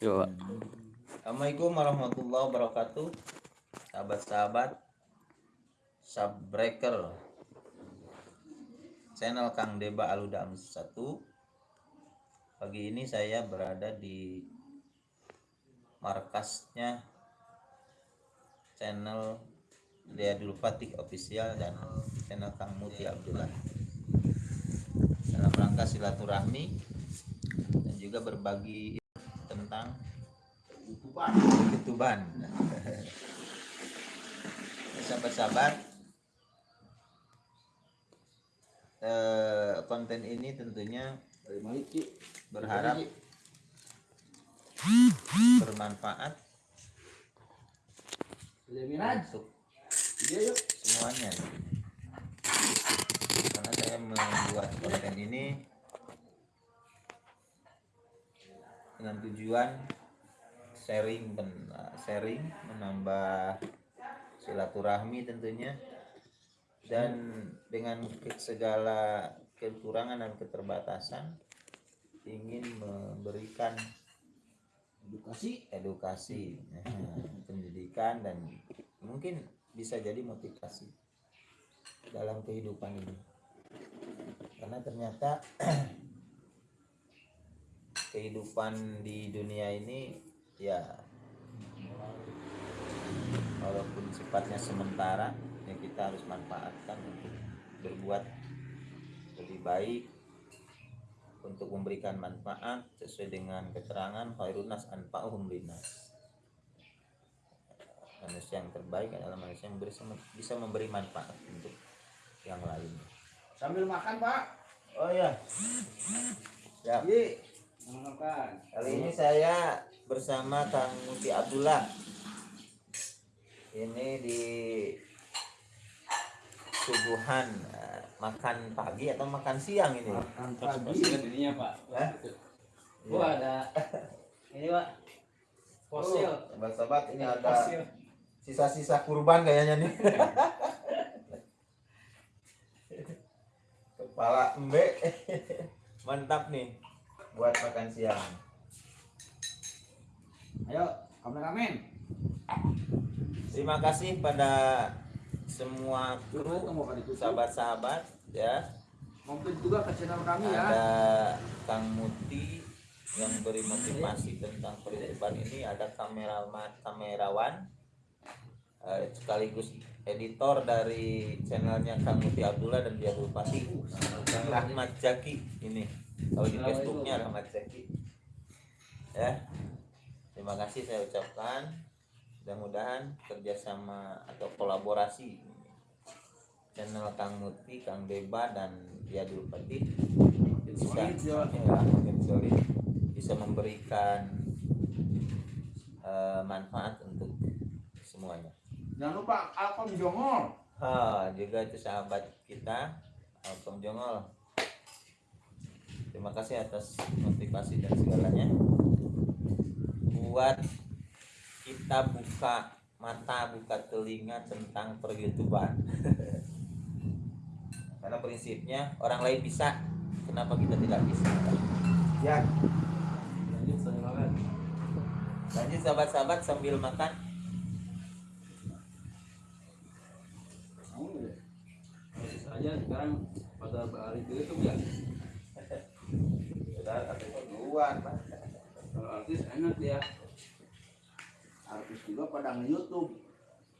Assalamualaikum warahmatullahi wabarakatuh. Sahabat-sahabat Subbreaker. Channel Kang Deba Aluda 1 Pagi ini saya berada di Markasnya Channel Dul Fatih Official dan channel Kang Muti Abdullah. Dalam rangka silaturahmi Dan juga berbagi tentang Tutupan. Ketuban. Sahabat-sahabat, eh, konten ini tentunya berharap bermanfaat untuk Iya semuanya. Karena saya membuat konten ini dengan tujuan sharing ben- sharing menambah silaturahmi tentunya dan dengan segala kekurangan dan keterbatasan ingin memberikan Edukasi. edukasi pendidikan dan mungkin bisa jadi motivasi dalam kehidupan ini karena ternyata kehidupan di dunia ini ya walaupun sifatnya sementara ya kita harus manfaatkan untuk berbuat lebih baik untuk memberikan manfaat sesuai dengan keterangan khairunas anfa'uhum linnas manusia yang terbaik adalah manusia yang bisa, bisa memberi manfaat untuk yang lain Sambil makan Pak. oh ya ya Iya. Kali ini saya bersama Kang Muti Abdullah ini di subuhan eh, makan pagi atau makan siang ini Makan pagi. ininya pak. Hah? Wah ada ini pak fosil. Oh, sobat-sobat ini ada Fosil. sisa-sisa kurban kayaknya nih kepala embe mantap nih buat makan siang. Ayo, kameramen. terima kasih pada semua kru sahabat-sahabat ya. Mampir juga ke channel kami ya. ada Kang Muti yang beri motivasi tentang perhidupan ini. Ada kamerawan kamerawan eh, sekaligus editor dari channelnya Kang Muti Abdullah dan dia Bupati Kang Rahmat Jaki ini kalau di Facebooknya Rahmat Jaki ya terima kasih saya ucapkan mudah-mudahan kerjasama atau kolaborasi channel Kang Muti, Kang Deba dan dia Fatih bisa ya. bisa memberikan eh, manfaat untuk semuanya. Jangan lupa Alkom Jongol. Ha, juga itu sahabat kita Alkom Jongol. Terima kasih atas motivasi dan segalanya. Buat kita buka mata, buka telinga tentang per-YouTubean. Karena prinsipnya orang lain bisa, kenapa kita tidak bisa? Ya, Lanjut makan. lanjut sahabat-sahabat sambil makan. Saja sekarang pada hari itu itu ya. Sudah, tapi duluan. Kalau artis enak ya. Artis juga pada nge-YouTube.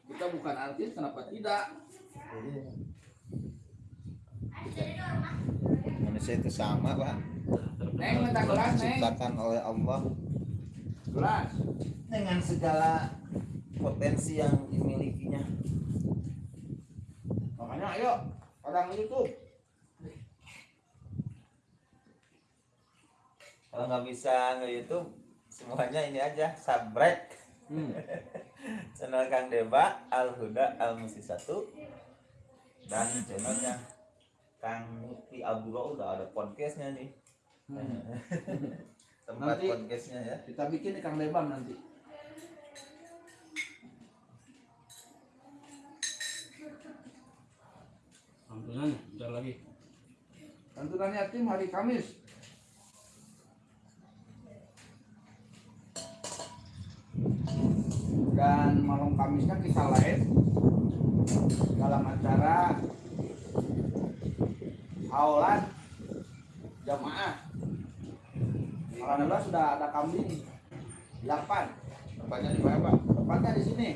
Kita bukan artis, kenapa tidak? Manusia itu sama, Pak. Neng, minta gelas, Neng. Diciptakan oleh Allah Gelas. dengan segala potensi yang dimilikinya. Makanya ayo, pada nge-YouTube. Kalau nggak bisa nge-YouTube, semuanya ini aja subscribe Hmm. channel Kang Deba Al Huda Al Musi 1 dan channelnya Kang Muti Abdullah udah ada podcastnya nih Hmm. tempat Nanti- podcastnya ya Kita bikin di Kang Lebam nanti. Santunan bentar lagi. Santunan yatim hari Kamis. Dan malam Kamisnya kita live dalam acara awalan jamaah. Alhamdulillah sudah ada kambing. 8 tempatnya di mana pak? Tempatnya di sini.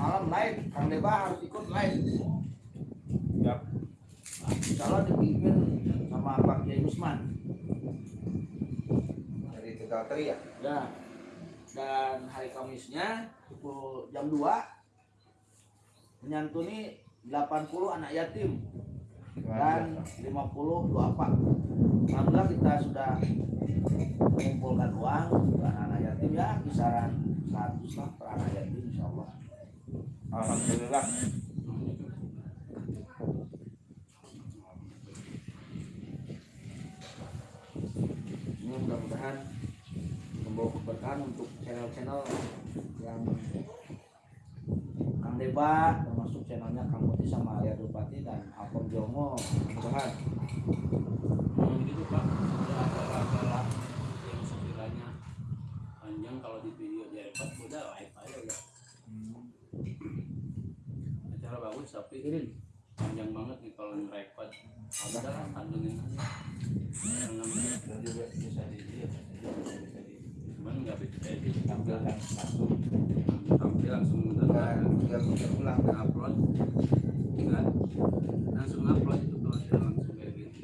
Malam live Kang Deba harus ikut live Siap. Insya Allah dipimpin sama Pak Kiai Usman. Dari tegal teri ya? Ya dan hari Kamisnya pukul jam 2 menyantuni 80 anak yatim dan 50 duafa Alhamdulillah kita sudah mengumpulkan uang untuk anak-anak yatim ya kisaran 100 lah per anak yatim insya Allah alhamdulillah. Ini mudah-mudahan membawa keberkahan untuk channel-channel yang Kang Deba termasuk channelnya Kang Muti sama Arya Dupati dan Alkom Jongo mudah-mudahan. Memang gitu pak ada acara-acara yang sekiranya panjang kalau di video di record udah live aja udah. Acara bagus tapi panjang banget nih kalau nge-record ada lah kandungin aja bisa di cuman nggak bisa edit tampilkan langsung tampil langsung dan dan tinggal putar ulang upload. Enggak langsung upload itu kalau tidak langsung kayak gitu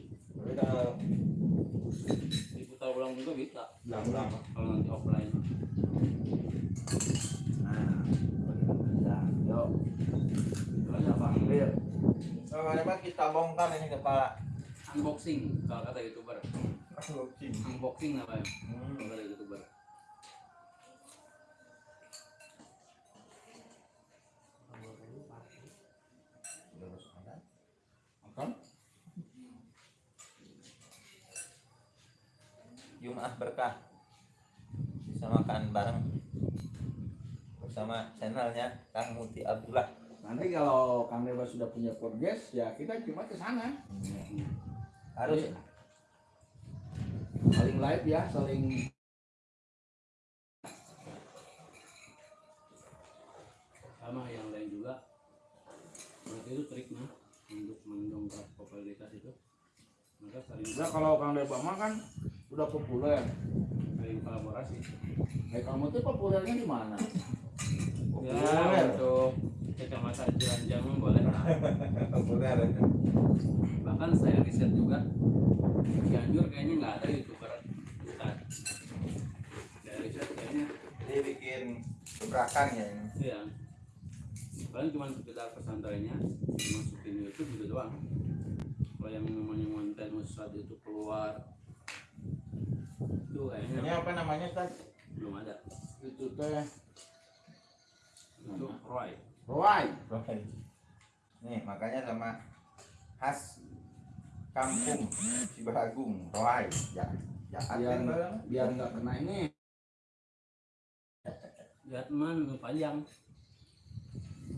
diputar ulang juga bisa. Ulang-ulang kalau nanti offline. Nah nah yuk itu aja Sama apa kita bongkar ini kepala unboxing kalau kata youtuber. Unboxing. unboxing namanya Hmm. kalau kata youtuber Jumat berkah. Bisa makan bareng bersama channelnya Kang Muti Abdullah. nanti kalau Kang Deba sudah punya podcast ya kita cuma ke sana. Harus. Saling live ya saling sama yang lain juga. Mereka itu triknya untuk mendongkrak popularitas itu. Mereka saling Nah kalau Kang Deba mah kan udah populer. saling kolaborasi Eh kamu tuh populernya di mana? ya Populer. untuk kecamatan Ciranjang boleh lah populer. bahkan saya riset juga Cianjur kayaknya nggak ada youtuber bukan saya riset kayaknya Dia bikin gebrakan ya. ini. iya paling cuma sekitar pesantrennya masukin YouTube gitu doang kalau yang namanya konten ustad itu keluar itu Ini apa namanya tas? belum ada Itu teh itu Roy Roy. Nih makanya sama khas kampung Cibaragung, Roai. Ya, Jakarta Biar Bang. biar nggak kena ini. lihat man nu panjang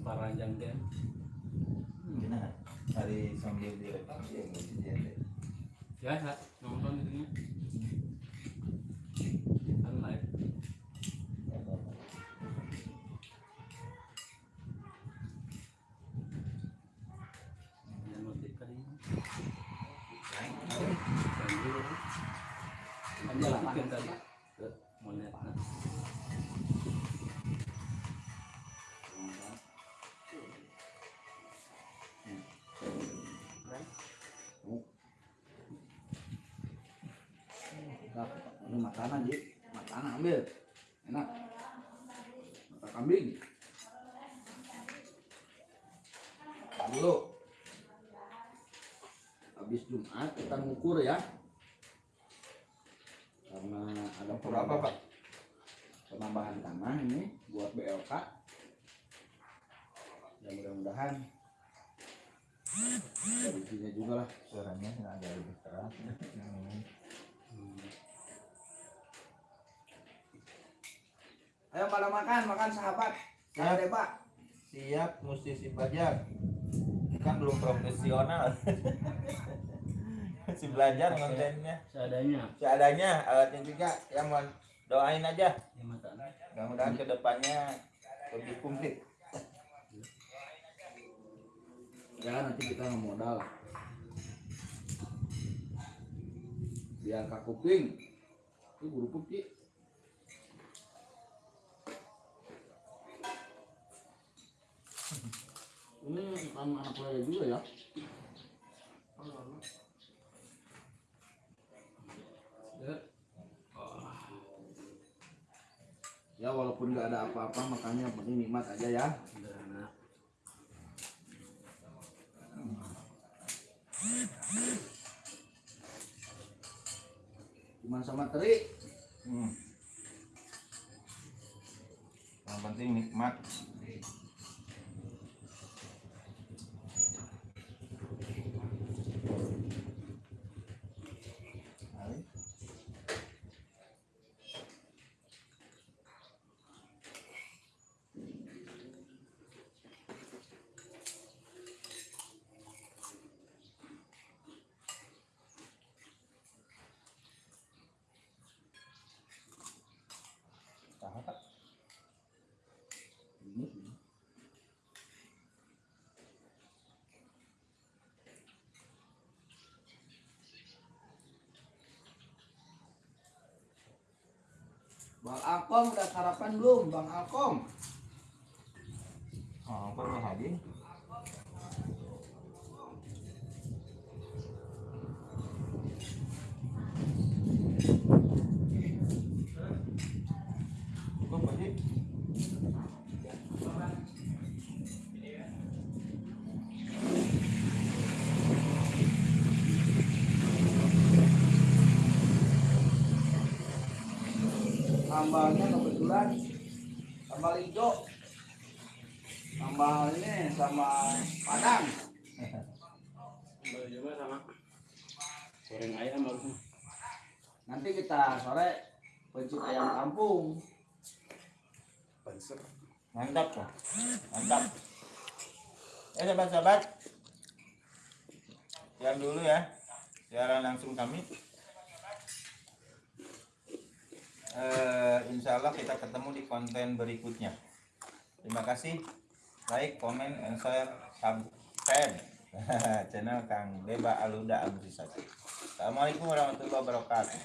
paranjang deh Gimana? Hari sambil direkam dia biasa nonton itunya bikin tadi ke monet nah. Ini makanan ji, makanan ambil. Enak. Mata kambing. Dulu. Habis Jumat kita ngukur ya. Karena ada Ngukur apa, Pak? Penambahan tanah ini buat BLK. Ya mudah-mudahan rezekinya juga lah. Suaranya ada lebih keras. Hmm. Ayo pada makan, makan sahabat. Siap. Jangan debak. Siap musisi pajak. Kan belum profesional. Masih belajar kontennya. seadanya. Seadanya alatnya juga yang mau doain aja. Ya mata. mudah-mudahan ke depannya lebih komplit. Ya nanti kita nggak modal. Biar kak kuping. Itu guru kuping ini kan anak saya juga ya Ya. Ya walaupun nggak ada apa-apa makanya penting nikmat aja ya cuman sama teri Hmm. Yang penting nikmat. Pak. Bang Alkom udah sarapan belum Bang Alkom Oh, apa nih hadir? Sambalnya kebetulan sambal hijau sambal ini sama padang Sambal sama goreng ayam harusnya. nanti kita sore pencit ayam kampung Panser. Mantap tuh. Mantap. Ya sahabat-sahabat. Sekian dulu ya. Siaran langsung kami. Eh, insya Allah kita ketemu di konten berikutnya. Terima kasih. Like, comment, and share, subscribe channel Kang Beba Aluda Agusisasi. Assalamualaikum warahmatullahi wabarakatuh.